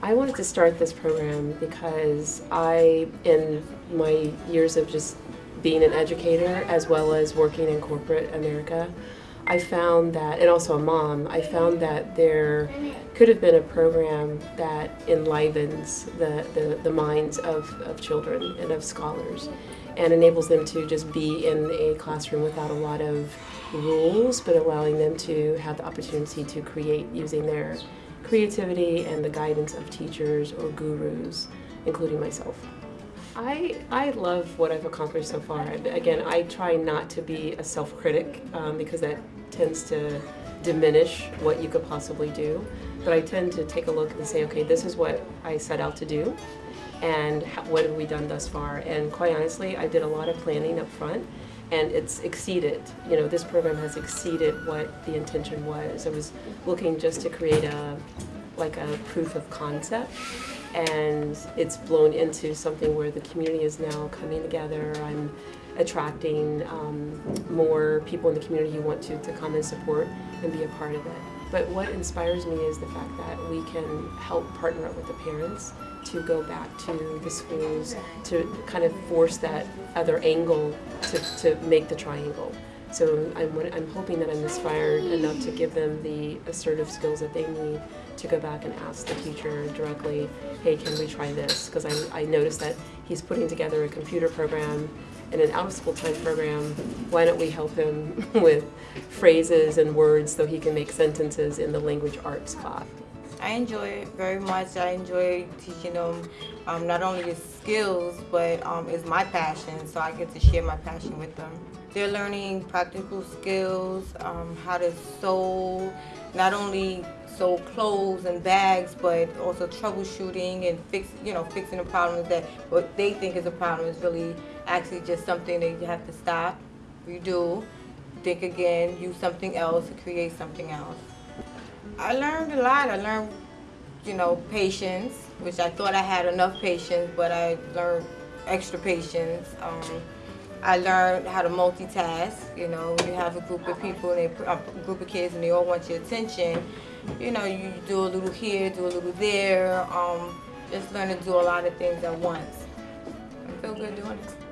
I wanted to start this program because I, in my years of just being an educator as well as working in corporate America, I found that, and also a mom, I found that there could have been a program that enlivens the, the, the minds of, of children and of scholars and enables them to just be in a classroom without a lot of rules, but allowing them to have the opportunity to create using their creativity and the guidance of teachers or gurus, including myself. I, I love what I've accomplished so far. Again, I try not to be a self-critic um, because that tends to diminish what you could possibly do. But I tend to take a look and say, okay, this is what I set out to do and what have we done thus far. And quite honestly, I did a lot of planning up front and it's exceeded, you know, this program has exceeded what the intention was. I was looking just to create a, like a proof of concept and it's blown into something where the community is now coming together. I'm attracting um, more people in the community who want to, to come and support and be a part of it. But what inspires me is the fact that we can help partner up with the parents to go back to the schools to kind of force that other angle to, to make the triangle. So I'm, I'm hoping that I'm inspired enough to give them the assertive skills that they need to go back and ask the teacher directly, hey, can we try this? Because I, I noticed that he's putting together a computer program and an out-of-school time program. Why don't we help him with phrases and words so he can make sentences in the language arts class? I enjoy it very much. I enjoy teaching them um, not only the skills, but um, it's my passion, so I get to share my passion with them. They're learning practical skills, um, how to sew, not only sew clothes and bags, but also troubleshooting and fix, you know, fixing the problems that what they think is a problem is really actually just something that you have to stop, redo, think again, use something else to create something else. I learned a lot. I learned, you know, patience, which I thought I had enough patience, but I learned extra patience. Um, I learned how to multitask. You know, you have a group of people, and they, a group of kids, and they all want your attention. You know, you do a little here, do a little there. Um, just learn to do a lot of things at once. I feel good doing it.